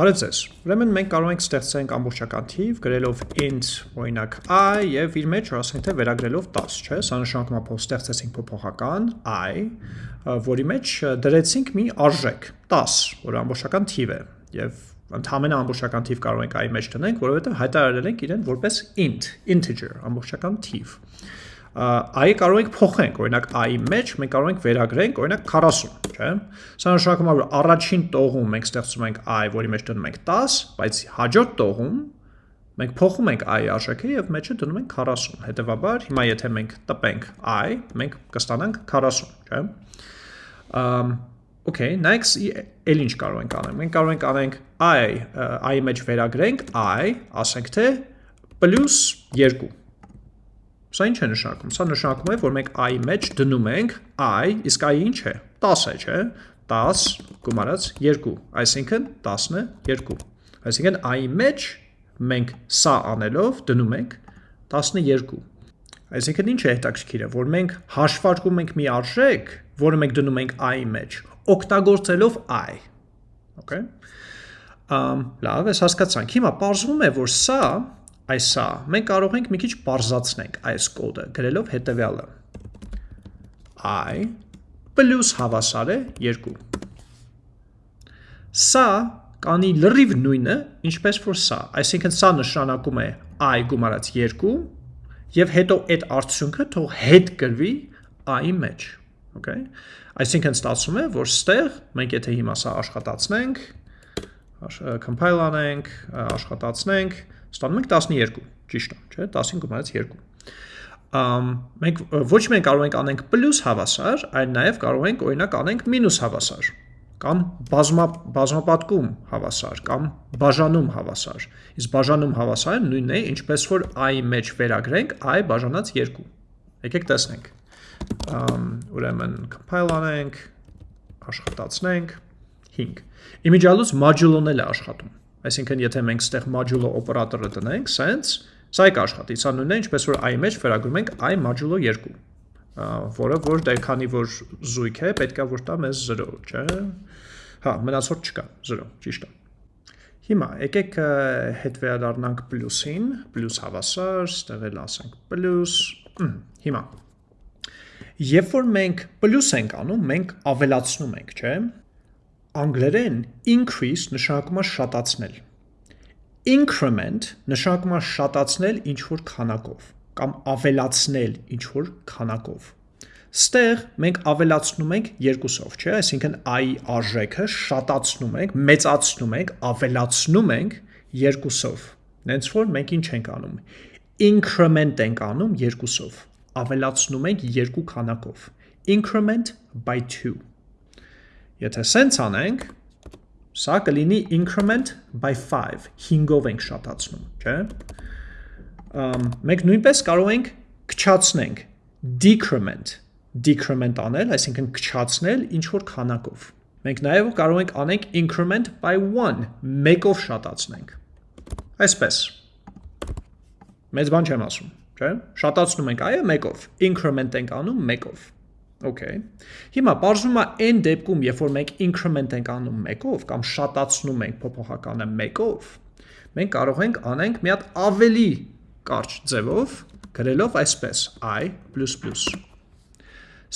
Բարև ձեզ։ Ուրեմն մենք կարող ենք ստեղծենք ամբողջական թիվ գրելով int օրինակ i եւ իր մեջ ասենք թե վերագրելով 10, չէ՞։ Սա նշանակում է փոփ ստեղծեցինք փոփոխական i, որի մեջ դրեցինք մի արժեք 10, որը ամբողջական թիվ է եւ ընդհանրապես ամբողջական թիվ կարող ենք i մեջ դնենք, որովհետեւ հայտարարել ենք իրեն որպես int, integer, ամբողջական թիվ i կարող ենք փոխենք, օրինակ i-ի մեջ մենք կարող ենք վերագրենք, օրինակ 40, չէ՞։ Սա նշանակում է, որ առաջին տողում մենք ստեղծում ենք i, որի մեջ դնում ենք 10, բայց հաջորդ տողում մենք փոխում ենք i արժեքը եւ մեջը դնում ենք 40։ Հետևաբար, հիմա եթե մենք տպենք i, մենք կստանանք 40, չէ՞։ Ամ Okay, next էլ ինչ կարող ենք անել։ Մենք կարող ենք անենք i, i-ի մեջ վերագրենք i, ասենք թե +2 Սա ինչ է նշանակում։ Սա նշանակում է, որ մենք i մեջ դնում ենք i, իսկ i ինչ է։ 10 է, չէ՞։ 10 գումարած 2, այսինքն 12։ Այսինքն i մեջ մենք սա անելով դնում ենք 12։ Այսինքն ինչ է հետաքրքիրը, որ մենք հաշվարկում ենք մի արժեք, որը մենք դնում ենք i մեջ, օգտագործելով i։ Okay։ Ամ լավ, ես հասկացանք։ Հիմա ողջում է, որ սա այսա, մենք կարող ենք մի քիչ պարզացնենք այս կոդը, գրելով հետևյալը. i պլյուս հավասար է 2։ Սա կանի լրիվ նույնը, ինչպես որ սա, այսինքն սա նշանակում է i գումարած 2 եւ հետո այդ արդյունքը թող հետ գրվի i-ի մեջ, okay? Այսինքն ստացվում է, որ ստեղ մենք եթե հիմա սա աշխատացնենք, compile անենք, աշխատացնենք, ստանում ենք 12, ճիշտ է, չէ, 10-ին գումարած 2։ Ամ մենք ոչ մենք կարող ենք անենք պլյուս հավասար, այլ նաև կարող ենք օրինակ անենք մինուս հավասար կամ բազմա բազմապատկում հավասար կամ բաժանում հավասար։ Իսկ բաժանում հավասարը նույնն է, ինչպես որ i մեջ վերագրենք i բաժանած 2։ Եկեք տեսնենք։ ուրեմն compile անենք, աշխատացնենք 5։ Իմիջիալուց modulo-ն էլ է աշխատում։ Այսինքն եթե մենք ստեղ modulo օպերատորը տնենք, sense, սա է կաշխատի, սա նույնն է, ինչպես որ i մեջ վերագրում ենք i modulo 2, որը որ դե քանի որ զույգ է, պետքա որ տա մեզ 0, չէ՞։ Հա, մնացորդ չկա, 0, ճիշտ է։ Հիմա եկեք հետ վերադառնանք պլյուսին, պլյուս հավասար, ստեղ էլ ասենք պլյուս։ Հիմա Երբ որ մենք պլյուս ենք անում, մենք ավելացնում ենք, չէ՞։ Անգլերեն increase նշանակում է շատացնել։ Increment նշանակում է շատացնել ինչ-որ քանակով կամ ավելացնել ինչ-որ քանակով։ Ստեղ մենք ավելացնում ենք երկուսով, չէ՞, այսինքն i արժեքը շատացնում ենք, մեծացնում ենք, ավելացնում ենք երկուսով։ Նենց որ մենք ինչ ենք անում։ Increment ենք անում երկուսով։ Ավելացնում ենք երկու քանակով։ Increment by 2 Եթե սենց անենք, սա կլինի increment by 5, 5-ով ենք շատացնում, չէ։ Մենք նույնպես կարող ենք քչացնենք decrement, decrement անել, այսինքն քչացնել ինչ որ քանակով։ Մենք նաև կարող ենք անենք increment by 1, մեկով շատացնենք։ Այսպես։ Մեծ բան չեմ ասում, չէ։ Շատացնում ենք այո մեկով, increment ենք անում մեկով։ Okay։ Հիմա բարձվում է այն դեպքում, երբ որ մենք increment ենք անում 1-ով կամ շատացնում ենք փոփոխականը 1-ով, մենք կարող ենք անենք մի հատ ավելի կարճ ձևով, գրելով այսպես i++։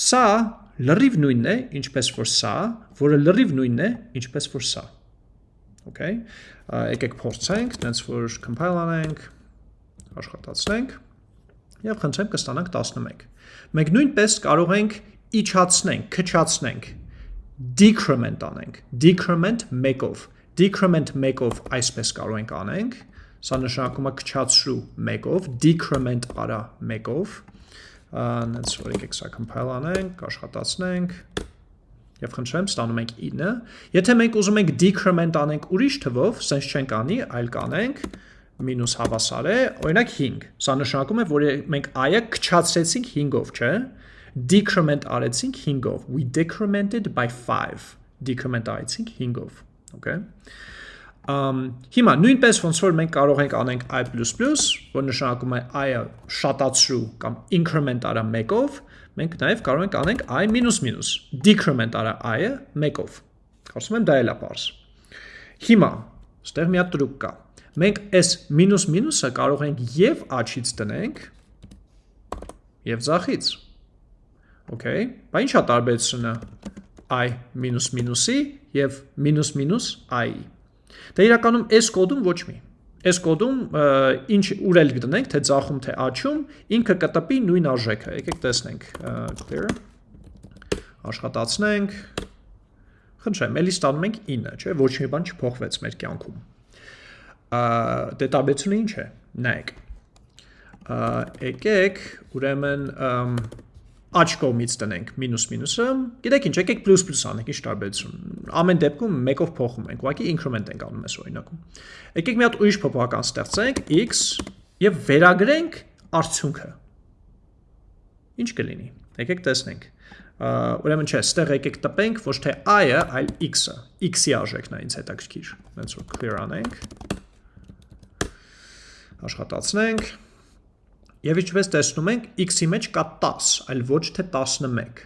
Սա լրիվ նույնն է, ինչպես որ սա, որը լրիվ նույնն է, ինչպես որ սա։ Okay։ Եկեք փորձենք, տենց որ compile անենք, աշխատացնենք եւ խնդրեմ կստանանք 11։ Մենք նույնպես կարող ենք իջացնենք, քչացնենք, decrement անենք, decrement 1-ով, decrement 1-ով այսպես կարող ենք անենք, սա նշանակում է քչացրու 1-ով, decrement արա 1-ով, նենց որ եկեք սա compile անենք, աշխատացնենք, եւ խնդրեմ ստանում ենք 9։ Եթե մենք ուզում ենք decrement անենք ուրիշ թվով, sense չենք անի, այլ կանենք մինուս հավասար է, օրինակ 5։ Սա նշանակում է, որ մենք i-ը քչացրեցինք 5-ով, չէ՞ decrement արեցինք 5-ով we decremented by 5 decrement արեցինք 5-ով okay? Um, հիմա նույնպես ոնց որ մենք կարող ենք անենք i++, որ նշանակում է i-ը շատացրու կամ increment արա 1-ով, մենք նաև կարող ենք անենք i-, decrement արա i-ը 1-ով։ Կարծում եմ դա էլ է բարձ։ Հիմա Ստեղ մի հատ տրուկ կա։ Մենք այս մինուս մինուսը կարող ենք եւ աչից տնենք եւ ցախից։ Okay, բա ի՞նչ է տարբերությունը i մինուս մինուսի եւ մինուս մինուս i-ի։ Դե իրականում այս կոդում ոչ մի։ Այս կոդում ինչ ուր էլ գտնենք, թե ցախում, թե աչում, ինքը կտպի նույն արժեքը։ Եկեք տեսնենք clear աշխատացնենք։ Խնդրեմ, ելի ստանում ենք 9, չէ՞, ոչ մի բան չփոխվեց մեր կյանքում։ Դե տարբերությունը ինչ է։ Նայեք։ Եկեք, ուրեմն աչ կողմից տնենք մինուս մինուսը, գիտեք ինչ, եկեք պլյուս պլյուս անենք, ինչ տարբերություն։ Ամեն դեպքում մեկով փոխում ենք, ուղղակի increment ենք անում այս օրինակում։ Եկեք մի հատ ուրիշ փոփոխական ստեղծենք x եւ վերագրենք արդյունքը։ Ինչ կլինի։ Եկեք տեսնենք։ Ուրեմն չէ, ստեղ եկեք տպենք ոչ թե i-ը, այլ x-ը։ x-ի արժեքն է ինձ հետաքրքիր։ Հենց որ clear անենք։ Աշխատացնենք Եվ ինչպես տեսնում ենք, x-ի մեջ կա 10, այլ ոչ թե 11։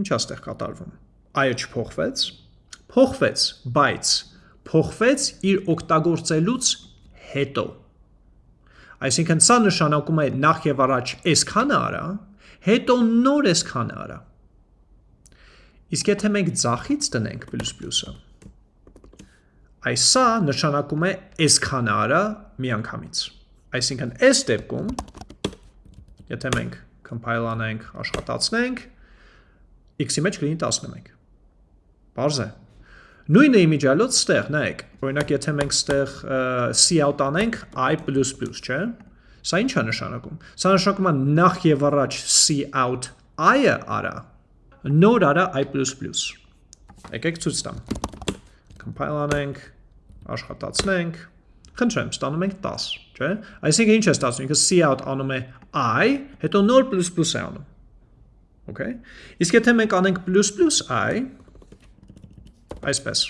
Ինչ է ստեղ կատարվում։ Այո չփոխվեց, փոխվեց, բայց փոխվեց իր օգտագործելուց հետո։ Այսինքն սա նշանակում է նախ եւ առաջ այսքանը արա, հետո նոր այսքանը արա։ Իսկ եթե մենք ցախից տնենք պլյուսը, այս սա նշանակում է այսքանը արա միանգամից։ Այսինքն այս դեպքում Եթե մենք compile անենք, աշխատացնենք, x-ի մեջ կլինի 11։ Բարձ է։ Նույնը իմիջալոց ստեղ, նայեք, օրինակ եթե մենք ստեղ cout անենք i++, չէ՞։ Սա ինչ է նշանակում։ Սա նշանակում է նախ եւ առաջ cout i-ը արա, նոր արա i++։ Եկեք ցույց տամ։ Compile անենք, աշխատացնենք, Խնդրեմ, ստանում ենք 10, չէ՞։ Այսինքն ինչ է ստացվում, ինքը cout անում է i, հետո նոր պլյուս պլյուս է անում։ Okay։ Իսկ եթե մենք անենք պլյուս պլյուս i, այսպես։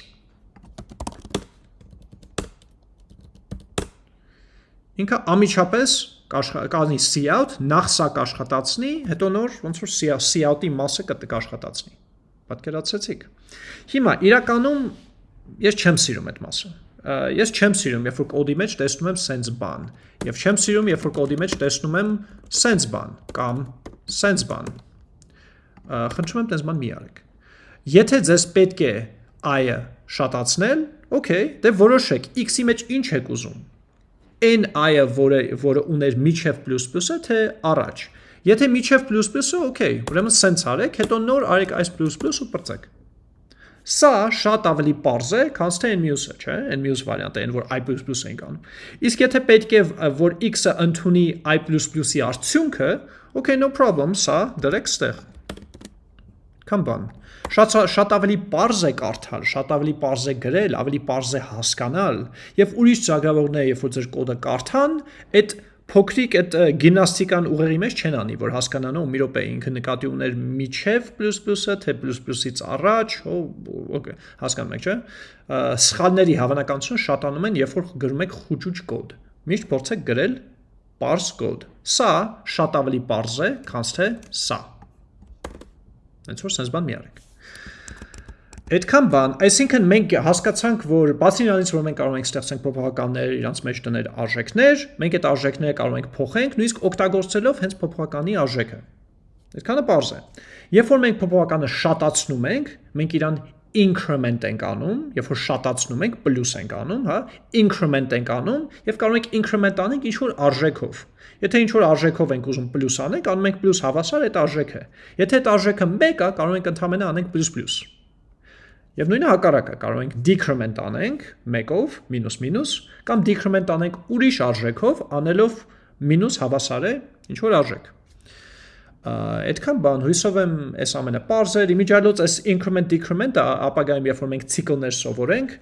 Ինքը ամիջապես կանի cout, նախ սա կաշխատացնի, հետո նոր ոնց որ cout-ի մասը կաշխատացնի։ Պատկերացրեցիք։ Հիմա իրականում ես չեմ սիրում այդ մասը ես չեմ սիրում, երբ որ կոդի մեջ տեսնում եմ sense բան, եւ չեմ սիրում, երբ որ կոդի մեջ տեսնում եմ sense բան կամ sense բան։ Խնդրում եմ տես բան մի արեք։ Եթե ձեզ պետք է i-ը շատացնել, okay, դե որոշեք x-ի մեջ ինչ եք ուզում։ N i-ը, որը որը ուներ միջև պլյուսը, թե առաջ։ Եթե միջև պլյուսը, okay, ուրեմն sense արեք, հետո նոր արեք այս պլյուս ու բրծեք։ Սա շատ ավելի པարզ է, քան թե այն մյուսը, չէ՞, այն մյուս վարիանտը, այն որ i++ ենք անում։ Իսկ եթե պետք է որ x-ը ընդունի i++-ի արդյունքը, okay, no problem, սա դրեք ստեղ։ Կամ բան։ Շատ շատ ավելի པարզ է կարդալ, շատ ավելի པարզ է գրել, ավելի པարզ է հասկանալ, եւ ուրիշ ճակավողները, երբ որ ձեր կոդը կարդան, այդ փոքրիկ այդ գիմնաստիկան ուղեղի մեջ չեն անի, որ հասկանան, ու մի րոպե ինքը նկատի ուներ միջև պլյուս պլյուսը, թե պլյուս պլյուսից առաջ, օ, օկեյ, հասկանում եք, չէ՞։ Սխալների հավանականությունը շատանում են, երբ որ գրում եք խուճուճ կոդ։ Միշտ փորձեք գրել parse կոդ։ Սա շատ ավելի parse է, քան թե սա։ Հենց որ sense բան մի արեք։ Այդքան բան, այսինքն մենք հասկացանք, որ բացի նրանից, որ մենք կարող ենք ստեղծենք փոփոխականներ, իրանց մեջ դնել արժեքներ, մենք այդ արժեքները կարող ենք փոխենք, նույնիսկ օգտագործելով հենց փոփոխականի արժեքը։ Այդքանը པարզ է։ Երբ որ մենք փոփոխականը շատացնում ենք, մենք իրան increment ենք անում, երբ որ շատացնում ենք, պլյուս ենք անում, հա, increment ենք անում եւ կարող ենք increment անենք ինչ որ արժեքով։ Եթե ինչ որ արժեքով ենք ուզում պլյուս անենք, անում ենք պլյուս հավասար այդ արժեքը։ Եթե այդ արժեքը 1 է, կարող ենք ընդհանրապես անենք պլյուս պլյուս։ Եվ նույնը հակառակը կարող ենք decrement անենք 1-ով, մինուս մինուս, կամ decrement անենք ուրիշ արժեքով, անելով մինուս հավասար է ինչ որ արժեք։ Այդքան բան հույսով եմ այս ամենը parser իմիջիալոց այս increment decrement-ը ապագայում երբ որ մենք ցիկլներ սովորենք,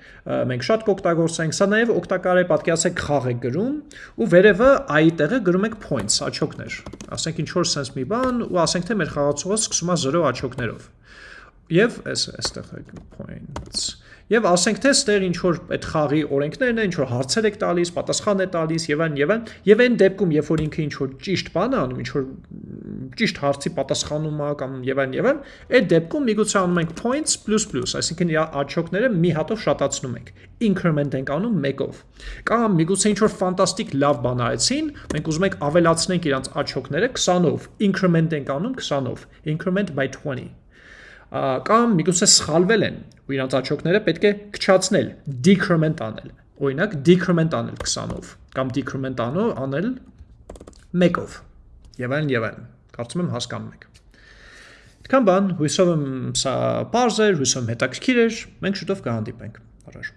մենք շատ կօգտագործենք, սա նաև օգտակար է պատկերացեք խաղ եք գրում ու վերևը i-ի տեղը գրում եք points, աչոկներ։ Ասենք ինչ որ sense մի բան ու ասենք թե մեր խաղացողը սկսում է 0 աչոկներով Եվ այս այստեղ է points։ Եվ ասենք թե ստեղ ինչ որ այդ խաղի օրենքներն են, ինչ որ հարցեր եք տալիս, պատասխան է տալիս եւ այն եւ այն, եւ այն դեպքում, երբ որ ինքը ինչ որ ճիշտ բան է անում, ինչ որ ճիշտ հարցի պատասխանում է կամ եւ այլն եւ այլն, այդ դեպքում միգուցե անում ենք points plus plus, այսինքն աչոկները մի հատով շատացնում ենք։ Increment ենք անում 1-ով։ Կամ միգուցե ինչ որ ֆանտաստիկ լավ բան արեցին, մենք ուզում ենք ավելացնենք իրանց աչոկները 20-ով, increment ենք անում 20-ով, increment by 20 կամ միգուցե սխալվել են ու իրանց աչոկները պետք է քչացնել, decrement անել։ Օրինակ decrement անել 20-ով կամ decrement անել 1-ով եւ այլն եւ այլն։ Կարծում եմ հասկանում եք։ Այդքան բան, հույսով եմ սա բարձր, հույսով հետաքրքիր էր։ Մենք շուտով կհանդիպենք։ Առաջ